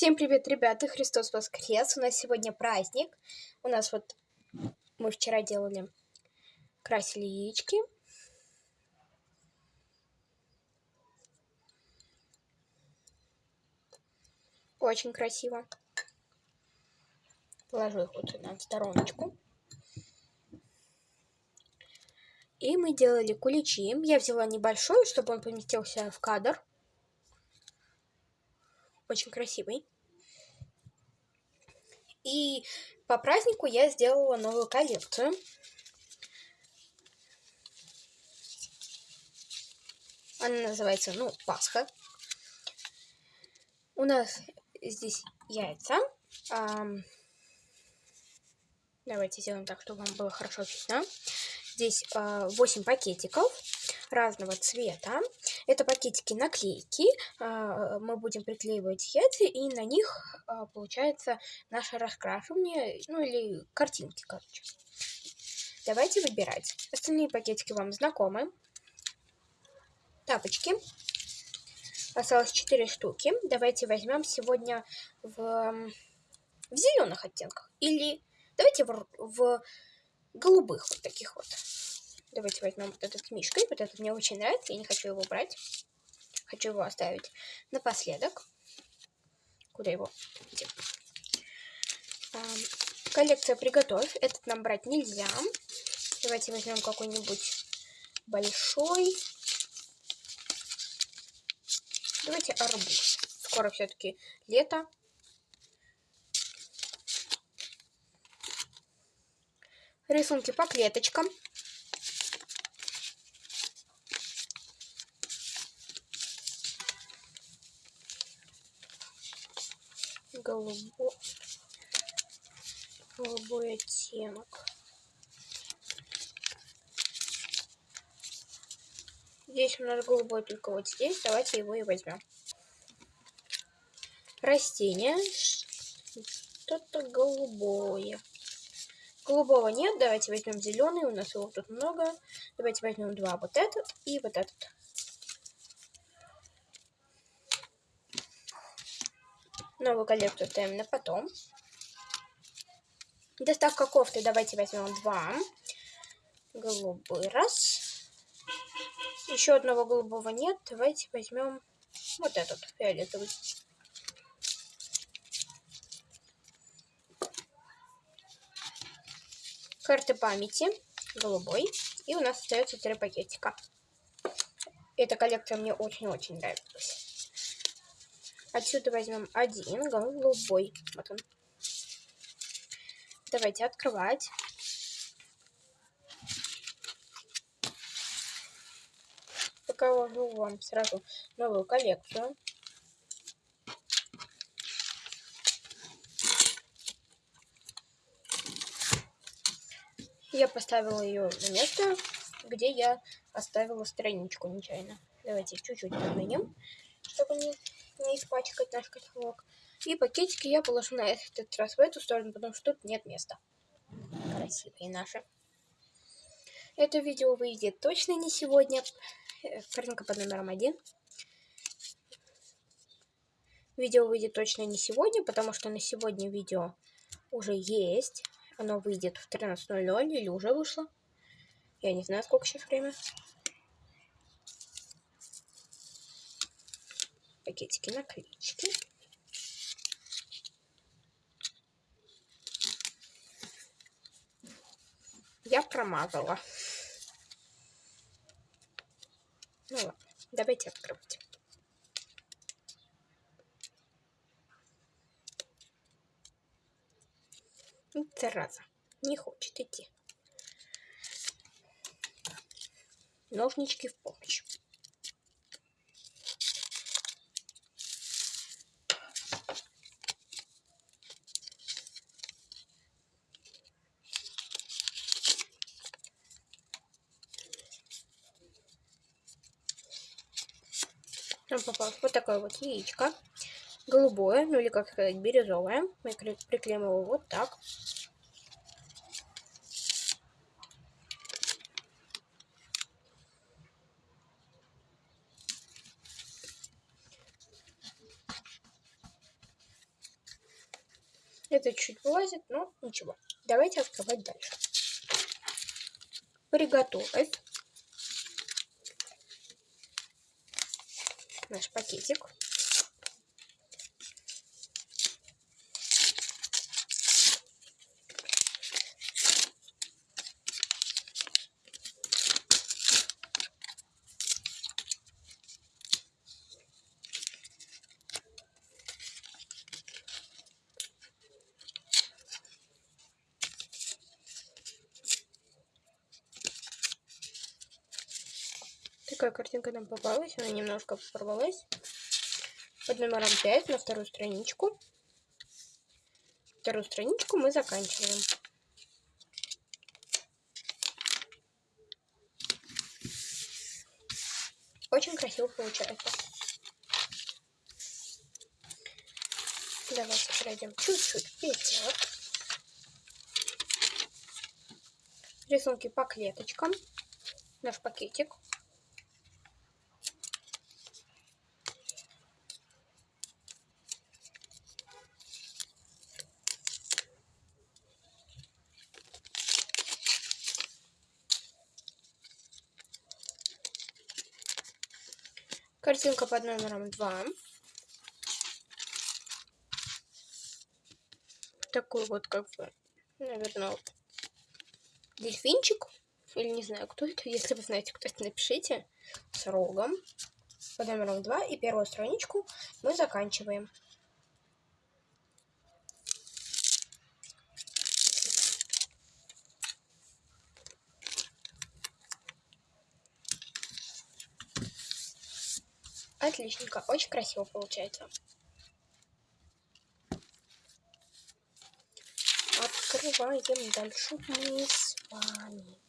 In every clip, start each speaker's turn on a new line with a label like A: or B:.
A: Всем привет, ребята! Христос воскрес! У нас сегодня праздник. У нас вот мы вчера делали, красили яички. Очень красиво. Положу их вот на стороночку. И мы делали куличи. Я взяла небольшой, чтобы он поместился в кадр. Очень красивый. И по празднику я сделала новую коллекцию. Она называется, ну, Пасха. У нас здесь яйца. Давайте сделаем так, чтобы вам было хорошо видно. Здесь 8 пакетиков разного цвета. Это пакетики наклейки. А, мы будем приклеивать яйца, и на них а, получается наше раскрашивание, ну или картинки, короче. Давайте выбирать. Остальные пакетики вам знакомы. Тапочки. Осталось 4 штуки. Давайте возьмем сегодня в, в зеленых оттенках. Или давайте в, в голубых вот таких вот. Давайте возьмем вот этот мишкой. Вот этот мне очень нравится. Я не хочу его брать. Хочу его оставить напоследок. Куда его? Где? А, коллекция «Приготовь». Этот нам брать нельзя. Давайте возьмем какой-нибудь большой. Давайте арбуз. Скоро все-таки лето. Рисунки по клеточкам. Голубой, голубой оттенок. Здесь у нас голубой только вот здесь. Давайте его и возьмем. Растение. Что-то голубое. Голубого нет. Давайте возьмем зеленый. У нас его тут много. Давайте возьмем два. Вот этот и вот этот. Новую коллекцию ставим на потом. Доставка кофты. Давайте возьмем два. Голубой раз. Еще одного голубого нет. Давайте возьмем вот этот фиолетовый. Карты памяти. Голубой. И у нас остается три пакетика. Эта коллекция мне очень-очень нравилась. Отсюда возьмем один голубой. Вот он. Давайте открывать. Покажу вам сразу новую коллекцию. Я поставила ее на место, где я оставила страничку нечаянно. Давайте чуть-чуть подвинем, чтобы не не испачкать наш котелок. И пакетики я положу на этот раз в эту сторону, потому что тут нет места. Красивые наши. Это видео выйдет точно не сегодня. Картинка под номером один. Видео выйдет точно не сегодня, потому что на сегодня видео уже есть. Оно выйдет в 13.00 или уже вышло. Я не знаю, сколько сейчас время. Пакетики наклеечки. Я промазала. Ну ладно, давайте открывать. Зараза, не хочет идти. Ножнички в помощь. Нам попалось вот такое вот яичко. Голубое, ну или как сказать, бирюзовое. Мы приклеим его вот так. Это чуть вылазит, но ничего. Давайте открывать дальше. Приготовить наш пакетик. Такая картинка нам попалась, она немножко порвалась. Под номером 5 на вторую страничку. Вторую страничку мы заканчиваем. Очень красиво получается. Давайте пройдем чуть-чуть вперед. Рисунки по клеточкам. Наш пакетик. Картинка под номером 2. Такой вот, как бы, наверное, дельфинчик. Или не знаю, кто это. Если вы знаете, кто это, напишите. С рогом. Под номером 2. И первую страничку мы заканчиваем. Отличненько, очень красиво получается. Открываем дальше мы с вами.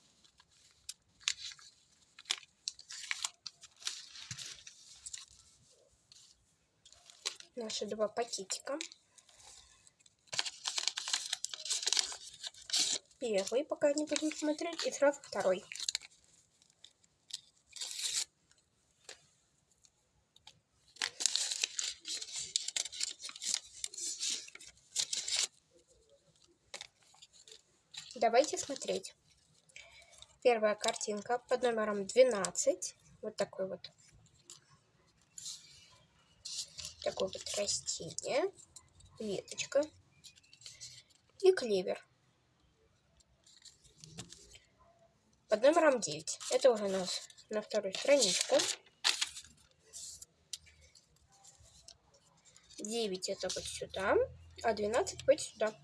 A: Наши два пакетика. Первый, пока не будем смотреть, и сразу второй. Давайте смотреть. Первая картинка под номером 12. Вот такой вот. Такое вот растение. Веточка. И клевер. Под номером 9. Это уже у нас на вторую страничку. 9 это вот сюда, а 12 вот сюда.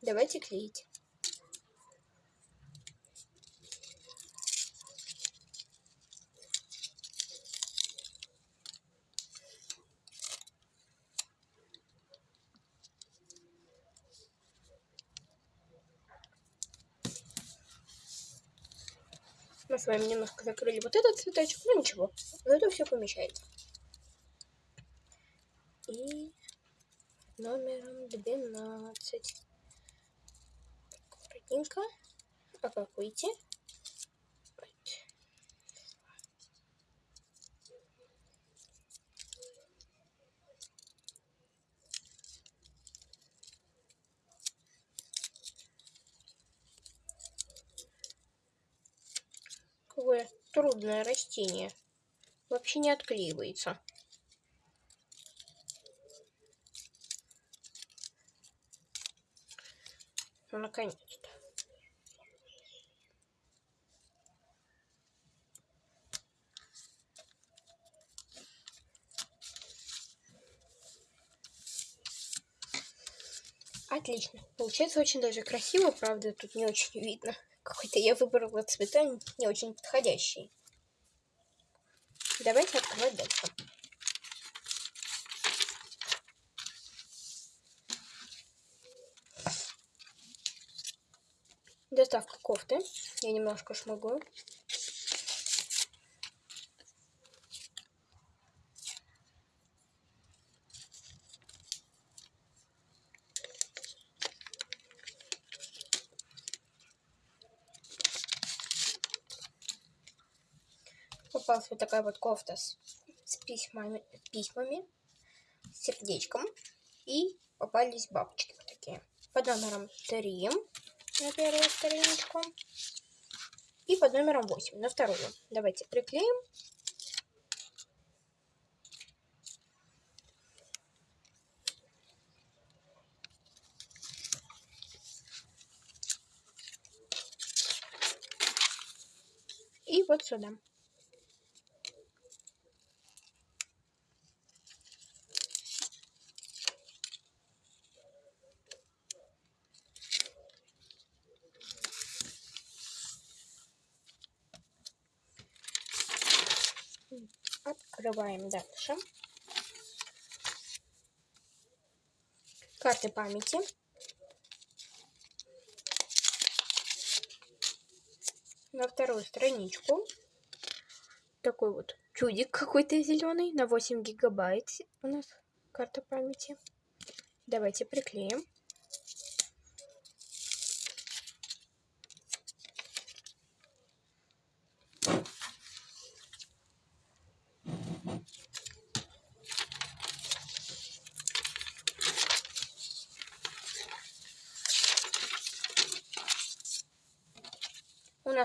A: Давайте клеить. Мы с вами немножко закрыли вот этот цветочек, но ничего, зато все помещается. И номером 12 аккуратненько. Опакуйте. Какое трудное растение. Вообще не отклеивается. Ну, наконец-то. Отлично. Получается очень даже красиво, правда, тут не очень видно. Какой-то я выбрала цвета не очень подходящие. Давайте открывать дальше. Доставка кофты. Я немножко шмыгаю. Попалась вот такая вот кофта с, с письмами, письмами, с сердечком и попались бабочки вот такие. Под номером 3 на первую страничку. И под номером 8 на вторую. Давайте приклеим. И вот сюда. Открываем дальше. Карты памяти. На вторую страничку. Такой вот чудик какой-то зеленый на 8 гигабайт у нас карта памяти. Давайте приклеим.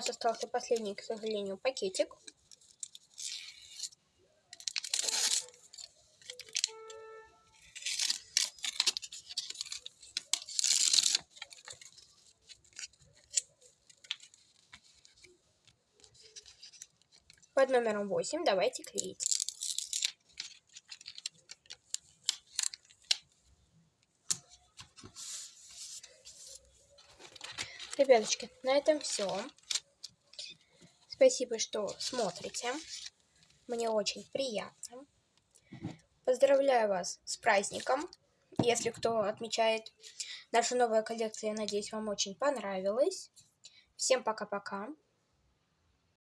A: Нас остался последний, к сожалению, пакетик. Под номером 8 давайте клеить. Ребяточки, на этом все. Спасибо, что смотрите. Мне очень приятно. Поздравляю вас с праздником. Если кто отмечает нашу новую коллекцию, я надеюсь, вам очень понравилось. Всем пока-пока.